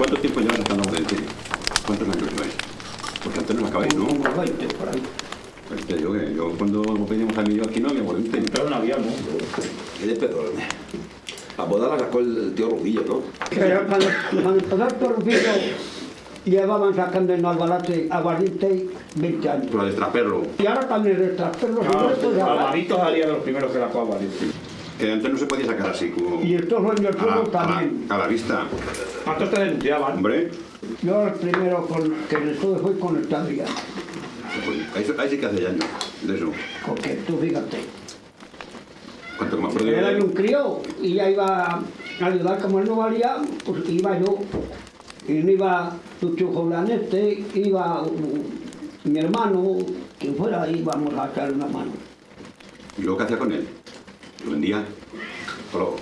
¿Que ¿Cuánto tiempo llevas sacando aguardiente? ¿Cuántos años lleváis? Porque antes no me acabáis, ¿no? Unos 20 por ahí. Pues te digo que yo cuando pedimos a mí yo aquí no había aguardiente. Pero no había, ¿no? ¿Qué de pedo? La boda la sacó el tío Rubillo, ¿no? Pero cuando, cuando empezó el torrufillo, llevaban sacando en Albalate aguardiente 20 años. La de traperlo. Y ahora también el trasperlo No, Alvarito salía de los primeros que sacó Alvarito. Que antes no se podía sacar así como... Y el torro en el a, fuego la, a, también. la, a la vista. ¿Cuántos te denunciaban? Hombre, Yo el primero con, que estuve fue con el Tadrián. ahí, ahí sí que hace años de eso. Porque tú fíjate, ¿Cuánto que me acuerdo era un crío y ya iba a ayudar como él no valía, pues iba yo. Y no iba Lucho Joblanete, iba uh, mi hermano, quien fuera, íbamos a echar una mano. ¿Y luego qué hacía con él? Lo vendía. Pero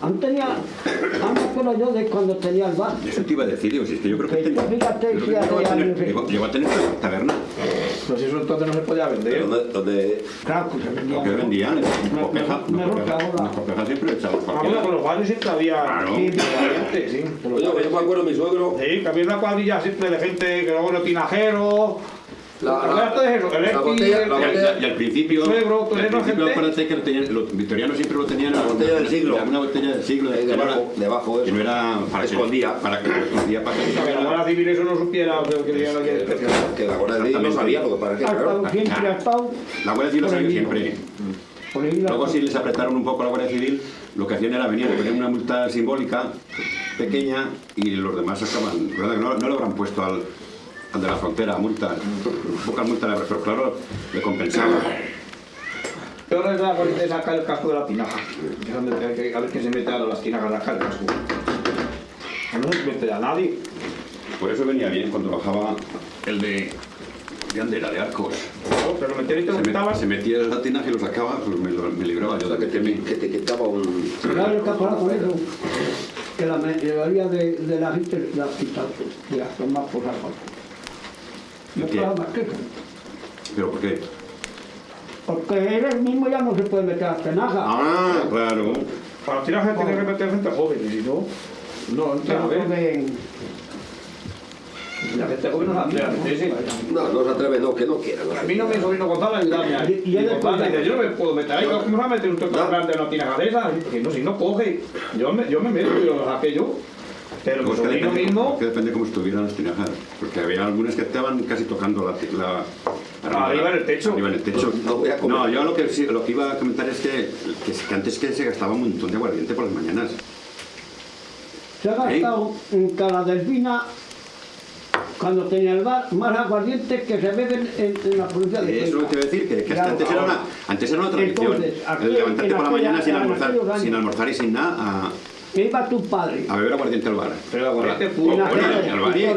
Antes tenía, antes me acuerdo yo de cuando tenía el bar. eso te iba a decir, digo, si es que yo creo que... Que tenía- fíjate yo creo si que llegó, a tener, llegó, llegó a tener taberna. Pues eso entonces no se podía Pero vender. ¿dónde, dónde- Claro, que se vendía. Que vendían, Me- copeja, me- me no, roza copeja, ahora. no, copeja siempre echaba Ah, bueno, cualquiera. con los barrios siempre había Claro. sí, gente, sí. Oye, yo me acuerdo de mi suegro. Sí, que había una cuadrilla siempre de gente que luego los tinajeros. La- La, la- botella- el- la Y al, botella- y al principio, Suegro, al principio acuérdate que lo tenían, los victorianos siempre lo tenían La botella del siglo. Una botella del siglo. Que no debajo, era- debajo, que eso. no era para que Escondía. Para que escondía para que que la Guardia Civil eso no supiera lo que que, que la Guardia Civil no sabía lo que para qué, Ha claro. siempre, ha estado. La Guardia Civil lo sabía siempre. Luego si les apretaron un poco a la Guardia Civil, lo que hacían era venir, le ponían una multa simbólica, pequeña, y los demás que no, no le habrán puesto al de la frontera multas, pocas multas, le habrán- pero claro, le compensaba. Peor es la de sacar el casco de la tinaja. A ver quién se mete a las tinajas a sacar el casco. No se mete a nadie. Por eso venía bien cuando bajaba el de, de Andera, de Arcos. No, Pero lo Se, quitaban. se metía el tinaje y lo sacaba, pues me, me libraba yo O sea, de que te, que te quitaba un... Claro, con eso, que la mayoría de, de la gente la ha quitado, de las tomas por la ¿Y No. ¿Pero por qué? Porque él mismo ya no se puede meter a tenaja. Ah, claro. Para tinajas tiene que meter gente joven, y si no, no pueden- La gente joven no se atreve. No, no se atreve, no, que no quiera. no A mí no me sobrino Gonzalo ayudarme. Y- y él dice, yo no me puedo meter ahí, ¿cómo se va a meter un trozo No. grande en una tinaja de esas? Porque no, si no coge, yo me, yo me meto y lo saqué yo. Pero Pues que depende, mismo, que depende cómo estuvieran las tinajas. Porque había algunas que estaban casi tocando la... la Arriba en el techo. Arriba en el techo. No voy a comer. No, yo lo que, lo que iba a comentar es que, que, que antes que se gastaba un montón de aguardiente por las mañanas. Se ha gastado en Caladelfina, cuando tenía el bar, más aguardiente que se beben en, en la provincia de Eso Cuenca. a decir, que, que hasta Claro, antes, era una, antes era una tradición. Entonces, aquí el levantarte por la mañana sin almorzar, sin almorzar y sin nada a, Me iba tu padre. a beber aguardiente al bar. Pero aguardiente puro. Aguardiente,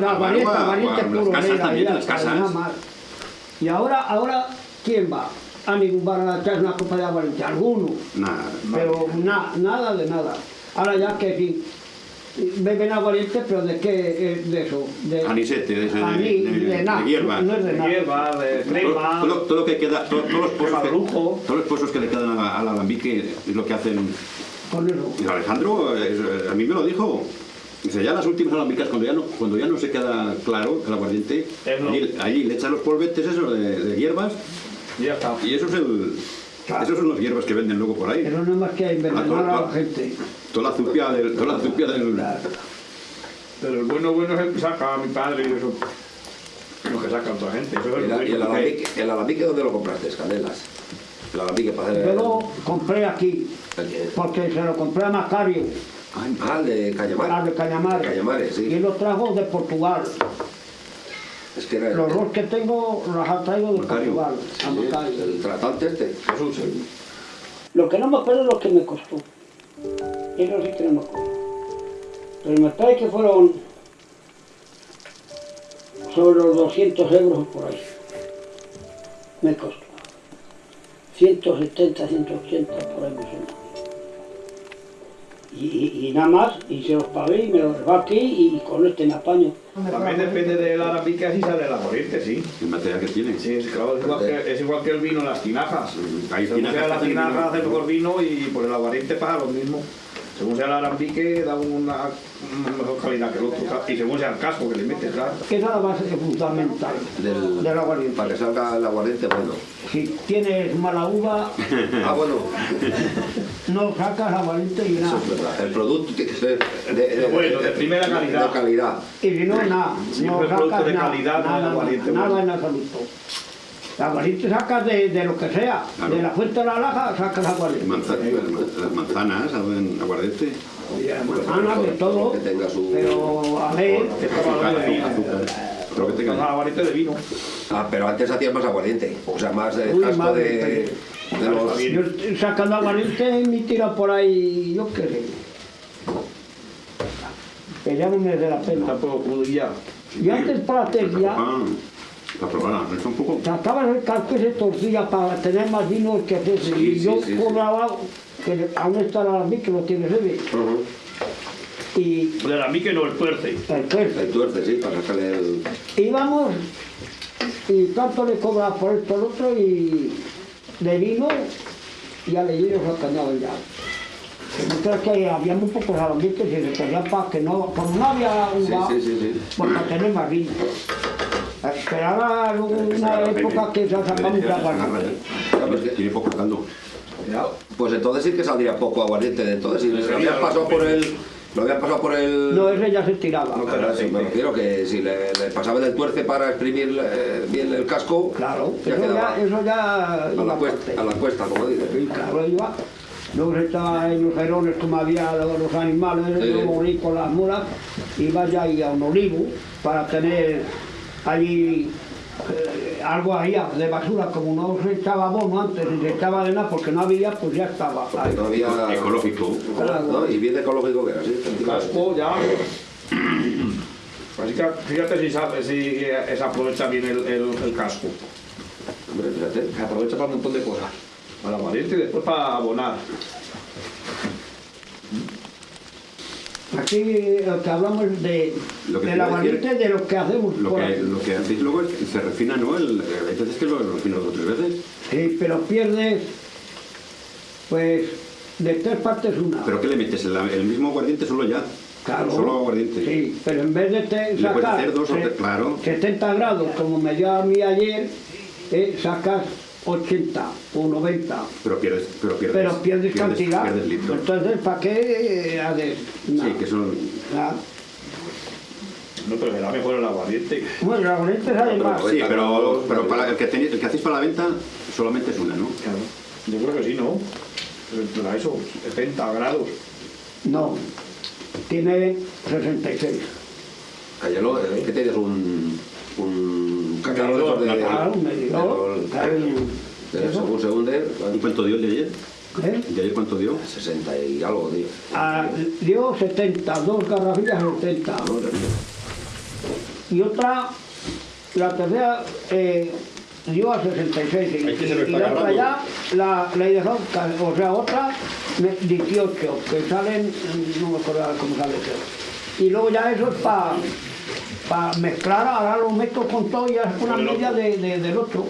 o a- aguardiente o a las puro, casas también, las casas. Y ahora, ahora, ¿quién va? A ningún bar a echar una copa de aguardiente, alguno. Nada. Pero na- nada de nada. Ahora ya que sí, beben aguardiente, pero ¿de qué eh, de eso? De, Anisete, de, ese- de, Aní- de- de de nada, hierba. No es de nada. hierba, de Todo, crema. todo- todo lo que queda, todo- todos, los pozos que, todos los pozos que le quedan a la- al alambique es lo que hacen. Y Alejandro eh, a mí me lo dijo. Dice, ya las últimas alambicas, cuando ya no, cuando ya no se queda claro el aguardiente, allí, allí le echan los polvetes esos de, de hierbas Y ya está. y eso es el, Claro. esos son los hierbas que venden luego por ahí. Pero no es más que envenenar todo- a la gente. Toda la zupia del... Toda la zupia del Pero el bueno, bueno es el que saca a mi padre y eso. Lo que saca otra gente. Eso es Y, lo la- y el alambique, el alambique ¿dónde lo compraste? Canelas. Yo lo compré aquí, porque se lo compré a Macario, Ah, de Cañamar. al de Cañamares. Cañamares, sí. Y lo trajo de Portugal. Es que era el, Los dos que tengo los ha traído de Macario. Portugal, a sí, Macario. el tratante este. Jesús, sí. Lo que no me acuerdo es lo que me costó. Eso sí que no me acuerdo. Pero me parece que fueron sobre los 200 euros por ahí. Me costó. 170, 180 por ahí. Y, y- y nada más, y se los pagué y me los aquí y con este me apaño. También depende del alambique, así sale la corriente, sí. el material que tiene. Sí, es, claro, es, igual que, es igual que el vino en las tinajas. Hay tinajas usa la que hacen tinaja, vino. hace mejor vino y por el aguardiente pasa lo mismo. Según sea el alambique, da una, una mejor calidad que el otro. Y según sea el casco que le metes, claro. Que esa es la base fundamental Del, del aguardiente. Para que salga el aguardiente bueno. Si tienes mala uva, Ah, bueno, no sacas aguardiente y eso nada. es verdad. El producto tiene que ser de, de- Bueno, de primera calidad. De calidad. Y si no, nada. Siempre no producto sacas de nada, calidad, no nada, de aguardiente nada bueno. en absoluto. El aguardiente sacas de, de lo que sea. Claro. De la fuente de la laja sacas aguardiente. Manza- las manzanas, saben aguardente. Manzanas, de todo. Que tenga su... Pero a ver, lo de azúcar. Pero que tenga. aguardiente de vino. Ah, pero antes hacían más aguardiente. O sea, más de Uy, casco madre, de, de los... yo estoy sacando aguardiente y me tira por ahí, yo qué sé. Que ya no me dé la pena. Tampoco crudilla. Y antes para la ¿no? un poco. sacabas el casco y se torcía para tener más vino que hacerse. Sí, y sí, yo sí, sí. cobraba, que aún está la mí que lo tiene Rebe. Ujú. Y El alambique no, el tuerce. el tuerce. El tuerce, sí, para sacarle el... Íbamos y tanto le cobraba por esto el otro y de vino ya le llevo los cañados ya. Mientras que había muy pocos alambiques y se quería para que no, como no había Sí, sí, sí, sí. pues para tener más vino. Esperaba una época que se sacaba mucha aguardiente. Tiene poco caldo. Pues entonces sí que saldría poco aguardiente de entonces. Si lo habían pasado por el... Lo habían pasado por el... No, ese ya se tiraba. No, Claro, sí, me refiero que si le, le pasaban el tuerce para exprimir eh, bien el casco, Claro, ya eso quedaba ya, eso ya a, la cuesta, a la cuesta, como dices. Sí, claro, iba. Luego se estaba en los jerones como había los los animales, Sí. luego rico las mulas, iba ya ahí a un olivo para tener allí eh, algo ahí de basura, como no se echaba bono antes, ni se echaba de nada porque no había, pues ya estaba. Porque no había... Ecológico. ¿no? Y bien ecológico que era, sí. El casco ya. Así que fíjate si, sabe, si eh, se aprovecha bien el, el, el casco. Hombre, fíjate. Se aprovecha para un montón de cosas. Para la variante y después para abonar. Aquí lo que hablamos de, Lo que de la de lo que hacemos Lo que, lo que hacéis luego es que se refina, ¿no? El, hay veces que lo refina dos o tres veces. Sí, pero pierdes, pues, de tres partes una. ¿Pero qué le metes? ¿El, el mismo aguardiente solo ya? Claro. Solo aguardiente. Sí, pero en vez de te sacar hacer dos o tres, claro. 70 grados, como me dio a mí ayer, eh, sacas 80 o 90, Pero pierdes, pero pierdes, pero pierdes, cantidad. Pierdes. Entonces, ¿para qué eh, haces? Sí, que son... nada. No, pero será mejor el aguardiente. Bueno, la bonita sale pero, más. Sí, pero, pero para el que, tenéis- el que hacéis para la venta solamente es una, ¿no? Claro. Yo creo que sí, ¿no? Para eso, 70 grados. No, tiene 66. Cállalo, eh, que tienes un... Un de un medidor, según se hunde, ¿Y cuánto dio el de ayer? ¿eh? ¿El de ayer cuánto dio? 60 y algo, tío. Ah, dio 70, dos garrafillas 70. Madre mía. Y otra, la tercera, eh, dio a 66. Y, y la otra ya, la, la he dejado, ca- o sea, otra, me- 18, que salen, no me acuerdo cómo sale eso. Y luego ya eso es para mezclar, ahora lo meto con todo y ya es una media otro. de, de- del 8.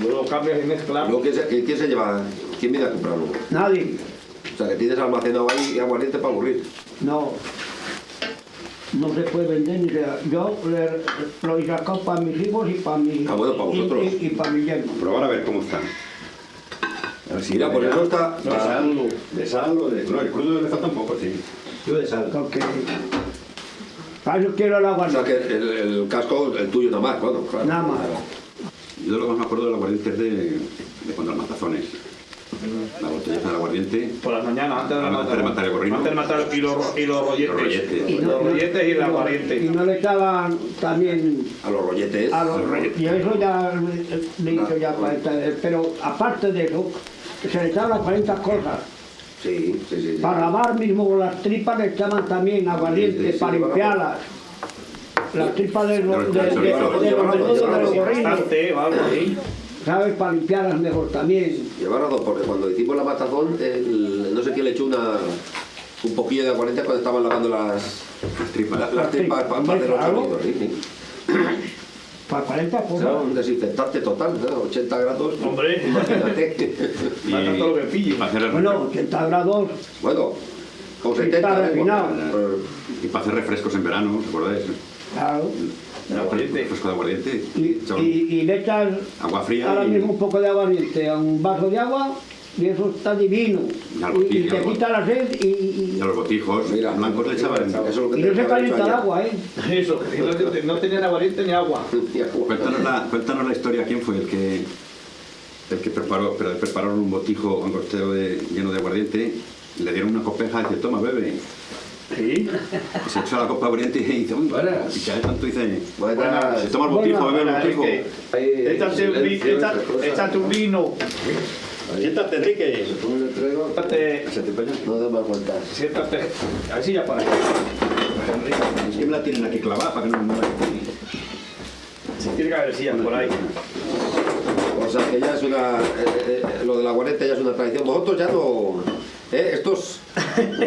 Luego cambias y mezclas. ¿quién se, quién- se lleva? ¿Quién viene a comprarlo? Nadie, O sea, que tienes almacenado ahí aguardiente para aburrir. no. No se puede vender ni sea. Yo le- lo he sacado para mis hijos y para mi Ah, bueno, para y- vosotros. y- y para mi yerno. Probar a ver cómo está. A ver si Mira, por eso está... De sal, de sal o de... No, el crudo le falta un poco, sí. Yo de sal. Porque para eso quiero el agua. O sea, que el, el casco, el tuyo nada más, claro. Nada más. Yo lo que más me acuerdo del aguardiente es de, de cuando los matazones. La botella del aguardiente. Por las mañanas, antes de Antes matar, de matar el gorrino. Antes de matar y los, y los rolletes. Los rolletes. Y los rolletes y el Y aguardiente. no le echaban también A los rolletes. a los Y eso ya le- hizo ya 40. Pero aparte de eso, se le echaban las 40 cosas. Sí, sí, sí. sí. Para lavar mismo las tripas le echaban también aguardiente Sí, sí, para sí, limpiarlas. Las tripas de los, de, de, de, de de. ¿sabes? Para limpiarlas mejor también. Llevar a dos, porque cuando hicimos la matazón, el- no sé quién le echó una, un poquillo de aguardiente cuando estaban lavando las, Las tripas. la- las tripas para hacer los sí. Para 40 Será cosas. un desinfectante total, ¿no? 80 grados. Hombre. Imagínate. Mata todo lo que pille. y para hacer, Bueno, 80 grados, bueno, con Sí, 70. está ¿eh? refinado. Eh, y para hacer refrescos en verano, ¿os acordáis? claro. Aguardiente. Refresco de aguardiente. Y, y, y le echas agua fría ahora y- mismo un poco de aguardiente a un vaso de agua y eso está divino. Y Y, te quita la sed y, y- y a los botijos Mira, blancos le echaban. Eso es lo que y te no se calienta el agua, ¿eh? Eso, no, no tenían aguardiente ni agua. Cuéntanos la, cuéntanos la historia, ¿quién fue el que el que preparó, pero prepararon un botijo angostero de, lleno de aguardiente, le dieron una copeja y dice, toma, bebe. Sí. Y se echó la copa de aguardiente y dice, uy, Buenas. y que tanto dice, Buenas. se toma el botijo, Buenas. bebe el botijo. Un, échate un vino. Siéntate, Enrique. Un letrero, Échate, Se te pega. No te das cuenta. siéntate. A ver si ya para ahí. Enrique, Es que me la tienen aquí clavada para que no me mueva. si tiene que haber sillas por ahí. O sea que ya es una. eh, eh, lo del aguardiente ya es una tradición. Vosotros ya no. ¿Eh? Estos.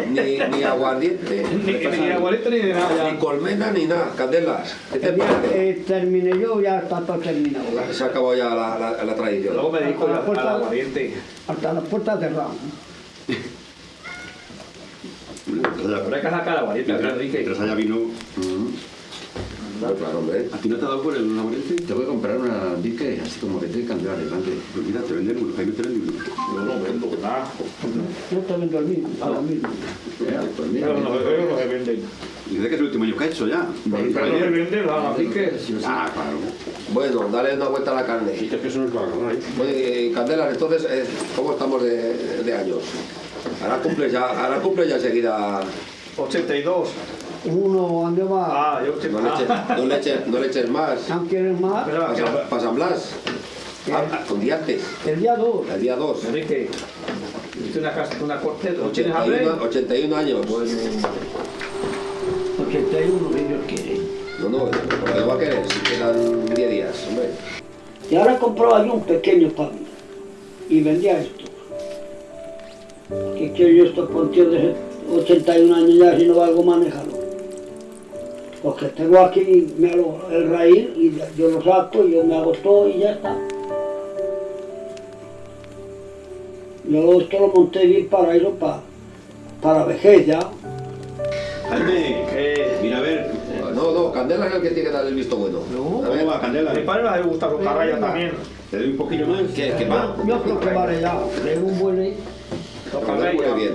Ni, ni aguardiente, Ni, ni aguardiente ni de nada ni colmena, ni nada. Candelas. ¿Qué te El día parece? que termine yo ya está todo terminado. Se acabó ya la, la, la tradición. Luego me dedico Hasta la al puerta. aguardiente. Hasta las puertas cerradas. Habrá que sacar aguardiente, Mientras, haya vino, Claro, claro, hombre. ¿a ti no te ha dado por el aguardiente? Te voy a comprar una bique así como que te candela delante. Pues mira, te venden uno, Jaime te vende uno. Yo no vendo nada. Yo te vendo el mismo, a lo mismo. Ya, pues mira, Pero no, se venden. Y dice que es el último año que ha hecho ya. Pero no se venden nada, así que. Ah, claro. Bueno, dale una vuelta a la carne. que eso no es lo que Oye, Candelas, entonces, eh, ¿cómo estamos de, de años? Ahora cumple ya, ahora cumple ya enseguida. 82. Uno andaba, Ah, yo No le eches, no le eches, no le eches más. ¿no quieres más? Que Para San Blas. Ah, un día antes, El día 2. el día 2. Enrique, una, casa, una corte, ¿no tienes hambre? 81, 81 años. 81, si Dios quiere. No, no, lo que va a querer, si quedan 10 días, hombre. Y ahora compraba yo un pequeño para mí. Y vendía esto. ¿Qué quiero yo estos pontíos de 81 años ya si no valgo manejarlo? Los que tengo aquí me hago el raíz y yo lo saco y yo me hago todo y ya está. Yo esto lo monté bien para eso, para, para vejez ya. Jaime, Eh, mira a ver, No, no, Candela es el que tiene que dar el visto bueno. No. A ver, ¿cómo va Candela? a mi padre le gusta los carrayas también. ¿Te doy un poquillo más? ¿qué, qué va? Yo creo que vale ya. Tengo un buen Los bien.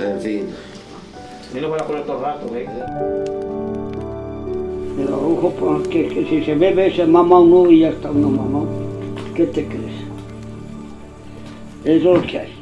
En fin. Y no van a poner todo el rato, ¿eh? El arrojo, porque que si se bebe se mama uno y ya está uno mamado. ¿Qué te crees? Eso es lo que hay.